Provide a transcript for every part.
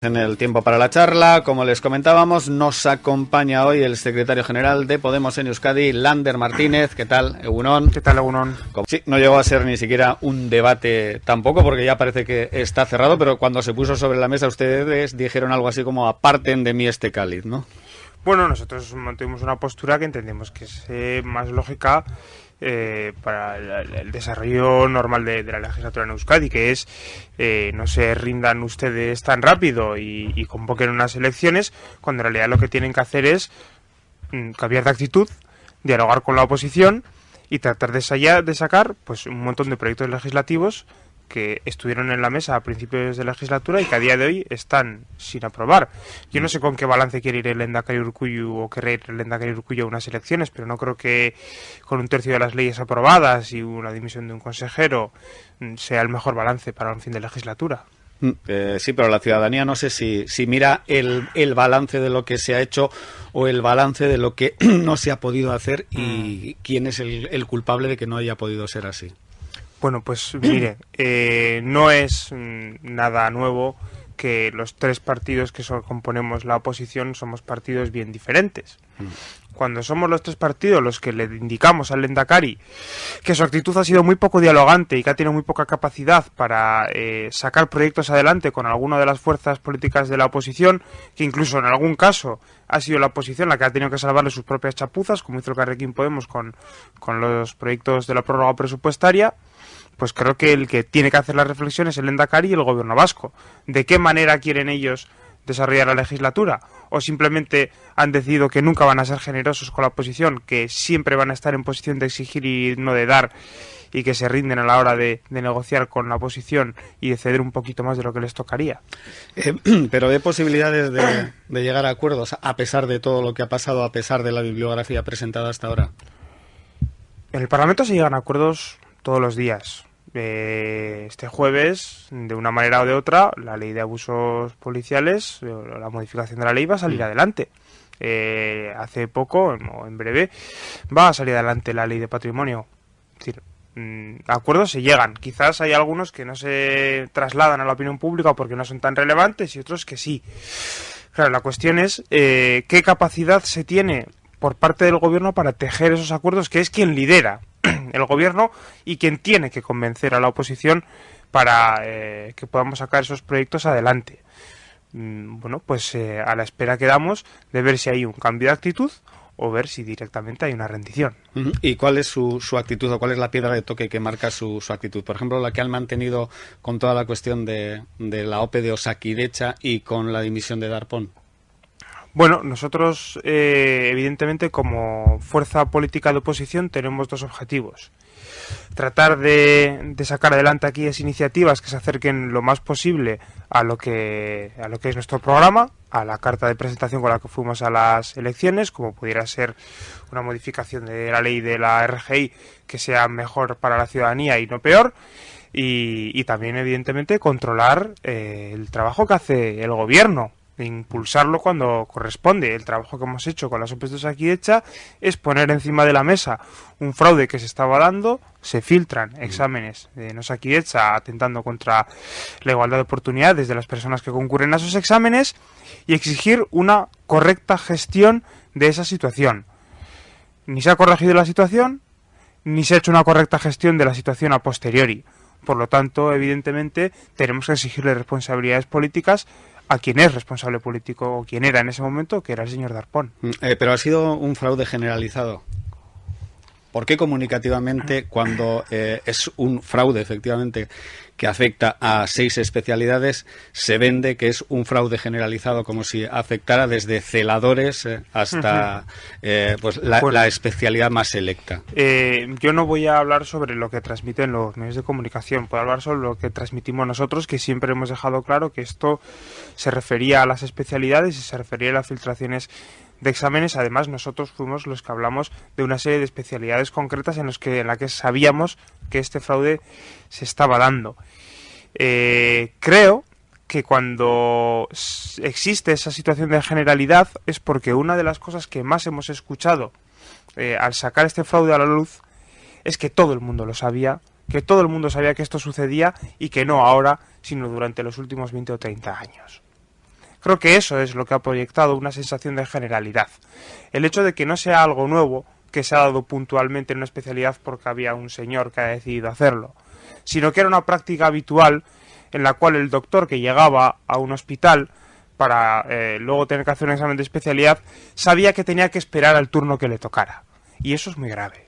En el tiempo para la charla, como les comentábamos, nos acompaña hoy el secretario general de Podemos en Euskadi, Lander Martínez. ¿Qué tal, Egunon? ¿Qué tal, Egunon? Sí, no llegó a ser ni siquiera un debate tampoco, porque ya parece que está cerrado, pero cuando se puso sobre la mesa ustedes dijeron algo así como aparten de mí este cáliz, ¿no? Bueno, nosotros mantuvimos una postura que entendemos que es eh, más lógica eh, para el, desarrollo normal de, la legislatura en Euskadi, que es eh, no se rindan ustedes tan rápido y, convoquen unas elecciones, cuando en realidad lo que tienen que hacer es mm, cambiar de actitud, dialogar con la oposición y tratar de, de sacar pues un montón de proyectos legislativos que estuvieron en la mesa a principios de legislatura y que a día de hoy están sin aprobar. Yo no sé con qué balance quiere ir el Endacari Urcuyu o querrá ir el Endacari Urcuyu a unas elecciones, pero no creo que con un tercio de las leyes aprobadas y una dimisión de un consejero mm, sea el mejor balance para un fin de legislatura. Mm, eh, sí, pero la ciudadanía no sé si, si mira el, el, balance de lo que se ha hecho o el balance de lo que no se ha podido hacer y mm. quién es el culpable de que no haya podido ser así. Bueno, pues mire, eh, no es mm, nada nuevo que los tres partidos que componemos la oposición somos partidos bien diferentes. Mm. Cuando somos los tres partidos los que le indicamos al Lendakari que su actitud ha sido muy poco dialogante y que ha tenido muy poca capacidad para eh, sacar proyectos adelante con alguna de las fuerzas políticas de la oposición, que incluso en algún caso ha sido la oposición la que ha tenido que salvarle sus propias chapuzas, como hizo el Carrequín Podemos con, con los proyectos de la prórroga presupuestaria, pues creo que el que tiene que hacer la reflexión es el Endacari y el gobierno vasco. ¿De qué manera quieren ellos desarrollar la legislatura? ¿O simplemente han decidido que nunca van a ser generosos con la oposición, que siempre van a estar en posición de exigir y no de dar, y que se rinden a la hora de, negociar con la oposición y de ceder un poquito más de lo que les tocaría? Eh, pero de posibilidades de, de llegar a acuerdos, a pesar de todo lo que ha pasado, a pesar de la bibliografía presentada hasta ahora. En el Parlamento se llegan a acuerdos todos los días este jueves, de una manera o de otra, la ley de abusos policiales, la modificación de la ley va a salir mm. adelante. Eh, hace poco, o en breve, va a salir adelante la ley de patrimonio. Es decir, mm, acuerdos se llegan. Quizás hay algunos que no se trasladan a la opinión pública porque no son tan relevantes y otros que sí. Claro, la cuestión es eh, qué capacidad se tiene por parte del gobierno para tejer esos acuerdos, que es quien lidera el gobierno y quien tiene que convencer a la oposición para eh, que podamos sacar esos proyectos adelante. Mm, bueno, pues eh, a la espera quedamos de ver si hay un cambio de actitud o ver si directamente hay una rendición. ¿Y cuál es su, su, actitud o cuál es la piedra de toque que marca su, actitud? Por ejemplo, la que han mantenido con toda la cuestión de, de la OPE de Osakidecha y con la dimisión de Darpón. Bueno, nosotros, eh, evidentemente, como fuerza política de oposición, tenemos dos objetivos. Tratar de, sacar adelante aquellas iniciativas que se acerquen lo más posible a lo que a lo que es nuestro programa, a la carta de presentación con la que fuimos a las elecciones, como pudiera ser una modificación de la ley de la RGI que sea mejor para la ciudadanía y no peor. Y, también, evidentemente, controlar eh, el trabajo que hace el gobierno impulsarlo cuando corresponde. El trabajo que hemos hecho con las oposiciones aquí hecha es poner encima de la mesa un fraude que se estaba dando, se filtran exámenes de no aquí hecha atentando contra la igualdad de oportunidades de las personas que concurren a esos exámenes y exigir una correcta gestión de esa situación. Ni se ha corregido la situación, ni se ha hecho una correcta gestión de la situación a posteriori. Por lo tanto, evidentemente, tenemos que exigirle responsabilidades políticas a quien es responsable político o quien era en ese momento, que era el señor Darpón. Mm, eh, pero ha sido un fraude generalizado. ¿Por qué comunicativamente, cuando eh, es un fraude efectivamente que afecta a seis especialidades, se vende que es un fraude generalizado, como si afectara desde celadores eh, hasta pues, la, especialidad más selecta? yo no voy a hablar sobre lo que transmiten los medios de comunicación, puedo hablar sobre lo que transmitimos nosotros, que siempre hemos dejado claro que esto se refería a las especialidades y se refería a las filtraciones de exámenes. Además, nosotros fuimos los que hablamos de una serie de especialidades concretas en, los que, en la que sabíamos que este fraude se estaba dando. Eh, creo que cuando existe esa situación de generalidad es porque una de las cosas que más hemos escuchado eh, al sacar este fraude a la luz es que todo el mundo lo sabía, que todo el mundo sabía que esto sucedía y que no ahora, sino durante los últimos 20 o 30 años. Creo que eso es lo que ha proyectado una sensación de generalidad. El hecho de que no sea algo nuevo, que se ha dado puntualmente en una especialidad porque había un señor que ha decidido hacerlo, sino que era una práctica habitual en la cual el doctor que llegaba a un hospital para eh, luego tener que hacer un examen de especialidad sabía que tenía que esperar al turno que le tocara. Y eso es muy grave.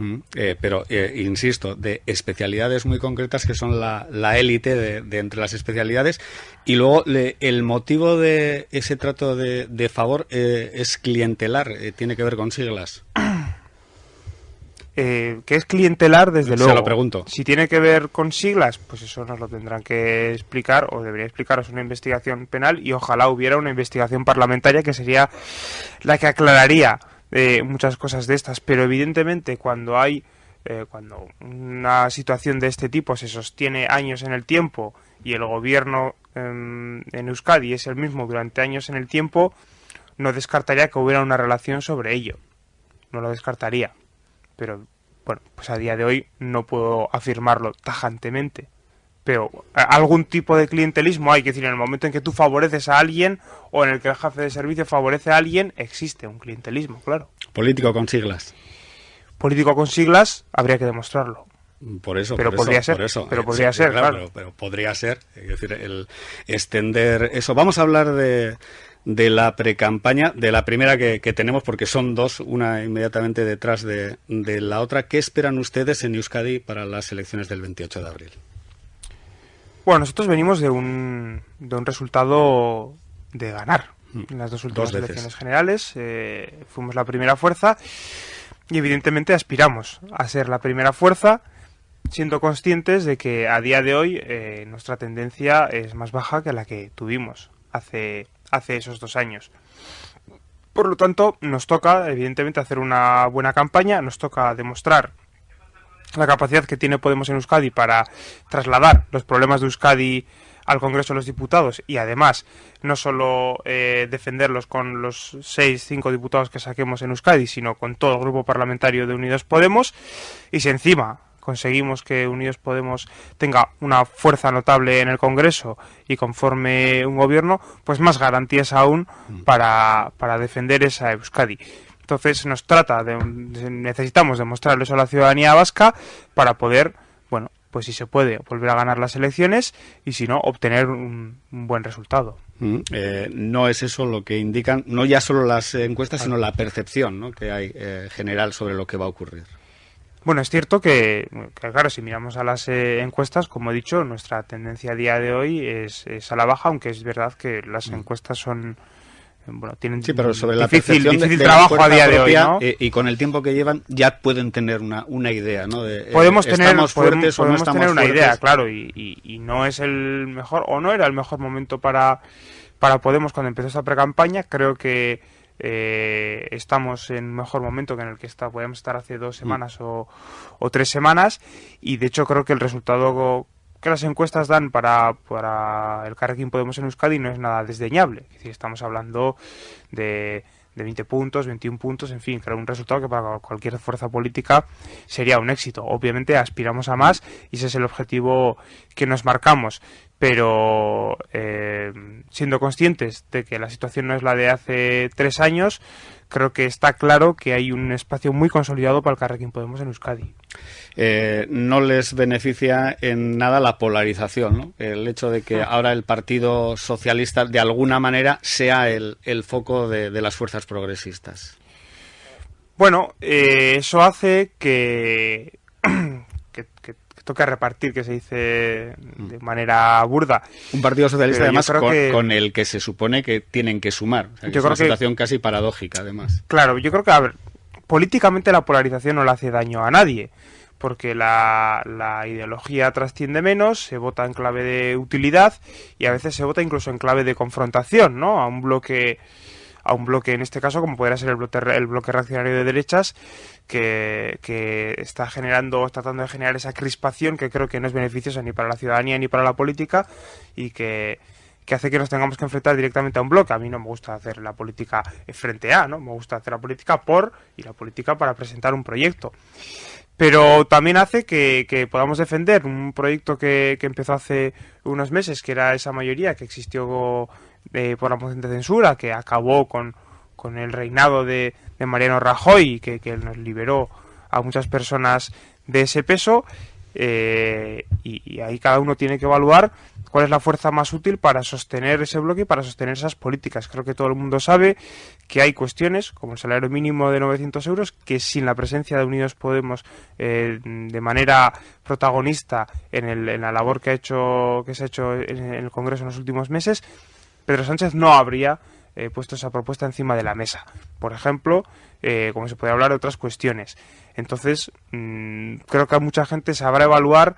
Mm, eh, pero, eh, insisto, de especialidades muy concretas que son la, élite de, entre las especialidades. Y luego el motivo de ese trato de, de favor es clientelar, tiene que ver con siglas. Eh, que es clientelar, desde luego. Se lo pregunto. Si tiene que ver con siglas, pues eso nos lo tendrán que explicar, o debería explicaros una investigación penal, y ojalá hubiera una investigación parlamentaria que sería la que aclararía eh, muchas cosas de estas. Pero evidentemente, cuando hay. Eh, cuando una situación de este tipo se sostiene años en el tiempo y el gobierno en Euskadi es el mismo durante años en el tiempo, no descartaría que hubiera una relación sobre ello. No lo descartaría pero bueno, pues a día de hoy no puedo afirmarlo tajantemente. Pero algún tipo de clientelismo hay, que decir, en el momento en que tú favoreces a alguien o en el que el jefe de servicio favorece a alguien, existe un clientelismo, claro. Político con siglas. Político con siglas, habría que demostrarlo. Por eso, pero podría ser, pero podría ser, claro. pero, podría ser, es decir, el extender eso. Vamos a hablar de, de la precampaña, de la primera que, tenemos, porque son dos, una inmediatamente detrás de, la otra. ¿Qué esperan ustedes en Euskadi para las elecciones del 28 de abril? Bueno, nosotros venimos de un, de un resultado de ganar. Mm. En las dos últimas elecciones generales eh, fuimos la primera fuerza y evidentemente aspiramos a ser la primera fuerza siendo conscientes de que a día de hoy eh, nuestra tendencia es más baja que la que tuvimos hace hace esos dos años. Por lo tanto, nos toca, evidentemente, hacer una buena campaña, nos toca demostrar la capacidad que tiene Podemos en Euskadi para trasladar los problemas de Euskadi al Congreso de los Diputados y además no solo eh, defenderlos con los seis, cinco diputados que saquemos en Euskadi, sino con todo el grupo parlamentario de Unidos Podemos y si encima conseguimos que Unidos Podemos tenga una fuerza notable en el Congreso y conforme un gobierno, pues más garantías aún mm. para, para defender esa Euskadi. Entonces nos trata de, necesitamos demostrarle eso a la ciudadanía vasca para poder, bueno, pues si se puede volver a ganar las elecciones y si no obtener un, buen resultado. Mm, eh, no es eso lo que indican, no ya solo las encuestas, sino la percepción ¿no? que hay eh, general sobre lo que va a ocurrir. Bueno, es cierto que, claro, si miramos a las eh, encuestas, como he dicho, nuestra tendencia a día de hoy es, a la baja, aunque es verdad que las mm. encuestas son bueno, tienen sí, pero sobre difícil, la difícil trabajo a día de hoy, ¿no? Eh, y con el tiempo que llevan ya pueden tener una, una idea, ¿no? De, eh, podemos tener, estamos fuertes o no estamos tener una idea, claro, y, y, no es el mejor o no era el mejor momento para para Podemos cuando empezó esta precampaña. Creo que eh, estamos en un mejor momento que en el que está, podemos estar hace dos mm. semanas o, tres semanas y de hecho creo que el resultado que las encuestas dan para, para el Carrequín Podemos en Euskadi no es nada desdeñable. Es estamos hablando de, de 20 puntos, 21 puntos, en fin, creo un resultado que para cualquier fuerza política sería un éxito. Obviamente aspiramos a más y ese es el objetivo que nos marcamos pero eh, siendo conscientes de que la situación no es la de hace tres años, creo que está claro que hay un espacio muy consolidado para el Carrequín Podemos en Euskadi. Eh, no les beneficia en nada la polarización, ¿no? el hecho de que ahora el Partido Socialista de alguna manera sea el, foco de, las fuerzas progresistas. Bueno, eh, eso hace que toca repartir, que se dice de mm. manera burda. Un partido socialista, además, con, el que se supone que tienen que sumar. es una situación casi paradójica, además. Claro, yo creo que, a ver, políticamente la polarización no le hace daño a nadie, porque la, la ideología trasciende menos, se vota en clave de utilidad y a veces se vota incluso en clave de confrontación, ¿no? A un bloque a un bloque, en este caso, como podría ser el bloque, el bloque reaccionario de derechas, que, que está generando, tratando de generar esa crispación que creo que no es beneficiosa ni para la ciudadanía ni para la política y que, que hace que nos tengamos que enfrentar directamente a un bloque. A mí no me gusta hacer la política frente a, ¿no? Me gusta hacer la política por y la política para presentar un proyecto. Pero también hace que, que podamos defender un proyecto que, que, empezó hace unos meses, que era esa mayoría que existió por la moción de censura que acabó con, con el reinado de, de Mariano Rajoy, que, nos liberó a muchas personas de ese peso. Eh, y, ahí cada uno tiene que evaluar cuál es la fuerza más útil para sostener ese bloque y para sostener esas políticas. Creo que todo el mundo sabe que hay cuestiones, como el salario mínimo de 900 euros, que sin la presencia de Unidos Podemos eh, de manera protagonista en, el, en, la labor que, ha hecho, que se ha hecho en el Congreso en los últimos meses, Pedro Sánchez no habría eh, puesto esa propuesta encima de la mesa. Por ejemplo, eh, como se puede hablar de otras cuestiones. Entonces, mm, creo que mucha gente sabrá evaluar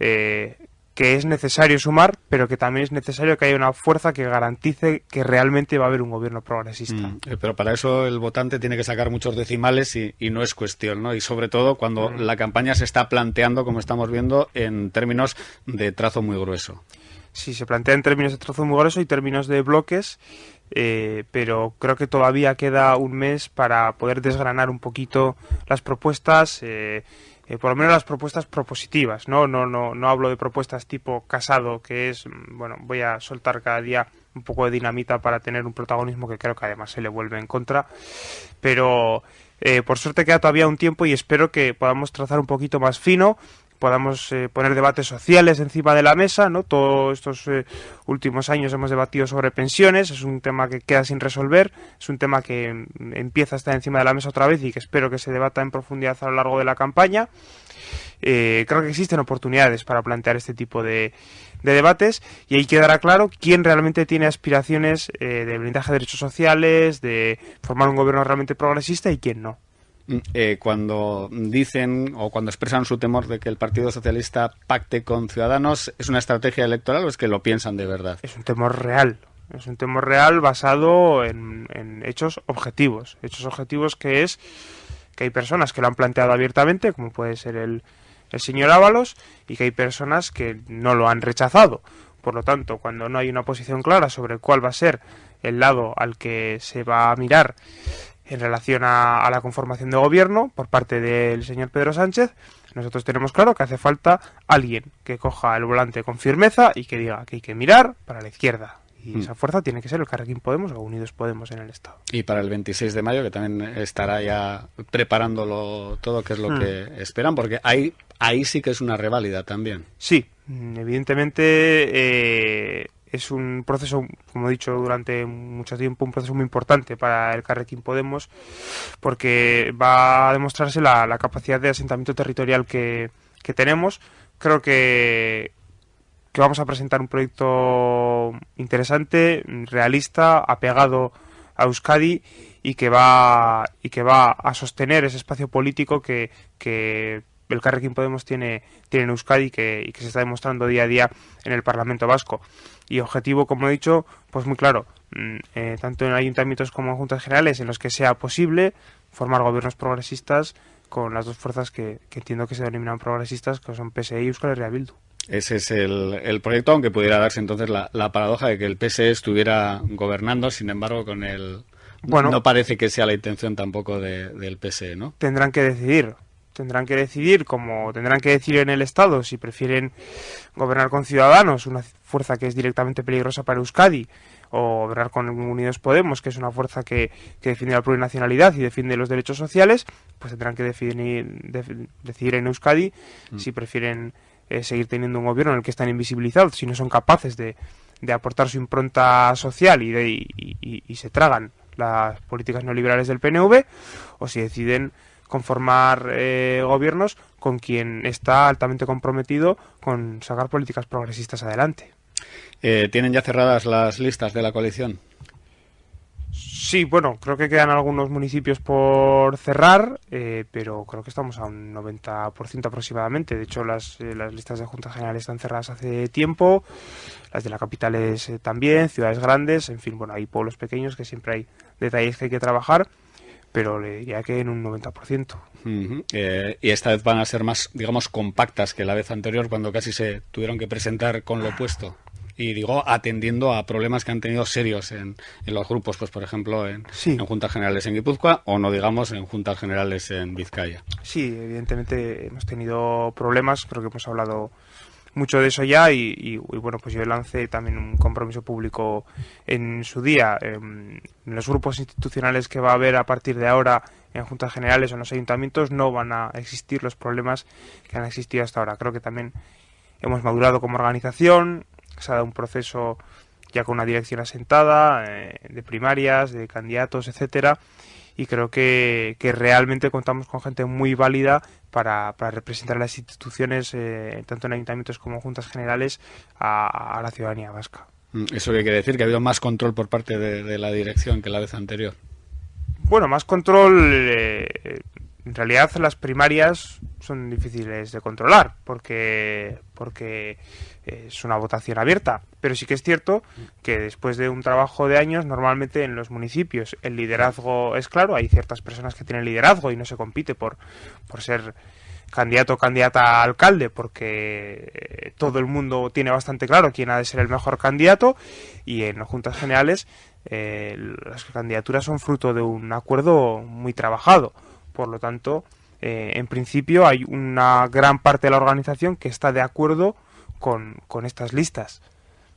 eh, que es necesario sumar, pero que también es necesario que haya una fuerza que garantice que realmente va a haber un gobierno progresista. Mm, pero para eso el votante tiene que sacar muchos decimales y, no es cuestión, ¿no? Y sobre todo cuando mm. la campaña se está planteando, como estamos viendo, en términos de trazo muy grueso. Sí, se plantea en términos de trazo muy grueso y términos de bloques eh, pero creo que todavía queda un mes para poder desgranar un poquito las propuestas, eh, eh, por lo menos las propuestas propositivas, ¿no? No, no, no hablo de propuestas tipo casado, que es, mm, bueno, voy a soltar cada día un poco de dinamita para tener un protagonismo que creo que además se le vuelve en contra, pero por suerte queda todavía un tiempo y espero que podamos trazar un poquito más fino podamos eh, poner debates sociales encima de la mesa, ¿no? Todos estos eh, últimos años hemos debatido sobre pensiones, es un tema que queda sin resolver, es un tema que mm, empieza a estar encima de la mesa otra vez y que espero que se debata en profundidad a lo largo de la campaña. Eh, creo que existen oportunidades para plantear este tipo de, de debates y ahí quedará claro quién realmente tiene aspiraciones de blindaje de derechos sociales, de formar un gobierno realmente progresista y quién no. Mm, eh, cuando dicen o cuando expresan su temor de que el Partido Socialista pacte con Ciudadanos, ¿es una estrategia electoral o es que lo piensan de verdad? Es un temor real. Es un temor real basado en, hechos objetivos. Hechos objetivos que es que hay personas que lo han planteado abiertamente, como puede ser el, el señor Ábalos, y que hay personas que no lo han rechazado. Por lo tanto, cuando no hay una posición clara sobre cuál va a ser el lado al que se va a mirar en relación a, la conformación de gobierno por parte del señor Pedro Sánchez, nosotros tenemos claro que hace falta alguien que coja el volante con firmeza y que diga que hay que mirar para la izquierda. Y mm. esa fuerza tiene que ser el Carrequín Podemos o Unidos Podemos en el Estado. Y para el 26 de mayo, que también estará ya preparándolo todo, que es lo mm. que esperan, porque ahí, ahí sí que es una reválida también. Sí, evidentemente eh, es un proceso, como he dicho durante mucho tiempo, un proceso muy importante para el Carrequín Podemos, porque va a demostrarse la, capacidad de asentamiento territorial que, tenemos. Creo que, que vamos a presentar un proyecto interesante, realista, apegado a Euskadi y que va y que va a sostener ese espacio político que, que el Carrequín Podemos tiene, tiene en Euskadi que, y que se está demostrando día a día en el Parlamento Vasco. Y objetivo, como he dicho, pues muy claro, mm, eh, tanto en ayuntamientos como en juntas generales, en los que sea posible formar gobiernos progresistas con las dos fuerzas que, entiendo que se denominan progresistas, que son PSE y Euskal Herria Bildu. Ese es el, proyecto, aunque pudiera darse entonces la, paradoja de que el PSE estuviera gobernando, sin embargo, con el... Bueno, no parece que sea la intención tampoco del PSE, ¿no? Tendrán que decidir tendrán que decidir, como tendrán que decidir en el Estado, si prefieren gobernar con Ciudadanos, una fuerza que es directamente peligrosa para Euskadi, o gobernar con Unidos Podemos, que es una fuerza que, que defiende la plurinacionalidad y defiende los derechos sociales, pues tendrán que decidir, decidir en Euskadi mm. si prefieren eh, seguir teniendo un gobierno en el que están invisibilizados, si no son capaces de, de aportar su impronta social y, de, y se tragan las políticas neoliberales del PNV, o si deciden conformar eh, gobiernos con quien está altamente comprometido con sacar políticas progresistas adelante. Eh, ¿Tienen ya cerradas las listas de la coalición? Sí, bueno, creo que quedan algunos municipios por cerrar, eh, pero creo que estamos a un 90% aproximadamente. De hecho, las, las, listas de juntas generales están cerradas hace tiempo, las de la capital también, ciudades grandes, en fin, bueno, hay pueblos pequeños que siempre hay detalles que hay que trabajar pero le diría que en un 90%. Eh, y esta vez van a ser más, digamos, compactas que la vez anterior, cuando casi se tuvieron que presentar con lo opuesto. Y digo, atendiendo a problemas que han tenido serios en, los grupos, pues por ejemplo, en, en, juntas generales en Guipúzcoa o no digamos en juntas generales en Vizcaya. Sí, evidentemente hemos tenido problemas, creo que hemos hablado mucho de eso ya y, bueno, pues yo lancé también un compromiso público en su día. Em, en los grupos institucionales que va a haber a partir de ahora en juntas generales o en los ayuntamientos no van a existir los problemas que han existido hasta ahora. Creo que también hemos madurado como organización, se ha dado un proceso ya con una dirección asentada, eh, de primarias, de candidatos, etcétera, y creo que, realmente contamos con gente muy válida para, para representar las instituciones, eh, tanto en ayuntamientos como en juntas generales, a, la ciudadanía vasca. Mm, ¿Eso qué quiere decir? ¿Que ha habido más control por parte de, la dirección que la vez anterior? Bueno, más control. Eh, en realidad, las primarias son difíciles de controlar porque, porque es una votación abierta. Pero sí que es cierto que después de un trabajo de años, normalmente en los municipios el liderazgo es claro, hay ciertas personas que tienen liderazgo y no se compite por, por ser candidato o candidata a alcalde porque todo el mundo tiene bastante claro quién ha de ser el mejor candidato y en juntas generales eh, las candidaturas son fruto de un acuerdo muy trabajado. Por lo tanto, eh, en principio hay una gran parte de la organización que está de acuerdo con, con estas listas,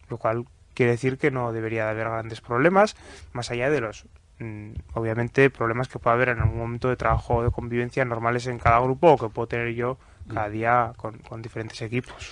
lo cual quiere decir que no debería de haber grandes problemas, más allá de los mm, obviamente problemas que pueda haber en algún momento de trabajo o de convivencia normales en cada grupo o que puedo tener yo cada día con, con diferentes equipos.